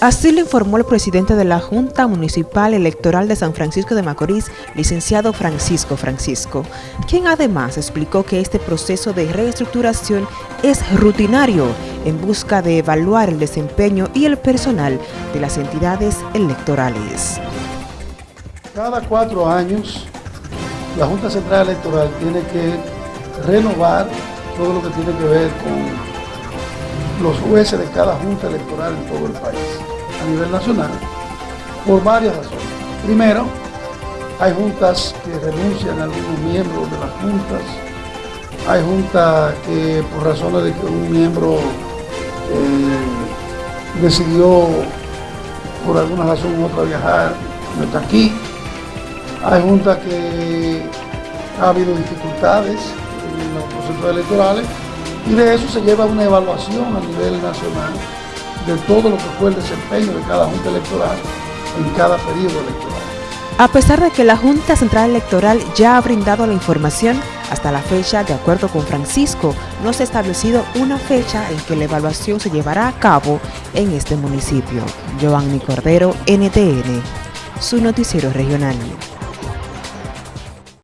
Así lo informó el presidente de la Junta Municipal Electoral de San Francisco de Macorís, licenciado Francisco Francisco, quien además explicó que este proceso de reestructuración es rutinario en busca de evaluar el desempeño y el personal de las entidades electorales. Cada cuatro años, la Junta Central Electoral tiene que renovar todo lo que tiene que ver con los jueces de cada junta electoral en todo el país a nivel nacional por varias razones. Primero, hay juntas que renuncian a algunos miembros de las juntas, hay juntas que por razones de que un miembro eh, decidió por alguna razón u otra viajar, no está aquí, hay juntas que ha habido dificultades en los procesos electorales y de eso se lleva una evaluación a nivel nacional de todo lo que fue el desempeño de cada Junta Electoral en cada periodo electoral. A pesar de que la Junta Central Electoral ya ha brindado la información, hasta la fecha, de acuerdo con Francisco, no se ha establecido una fecha en que la evaluación se llevará a cabo en este municipio. Giovanni Cordero, NTN, su noticiero regional.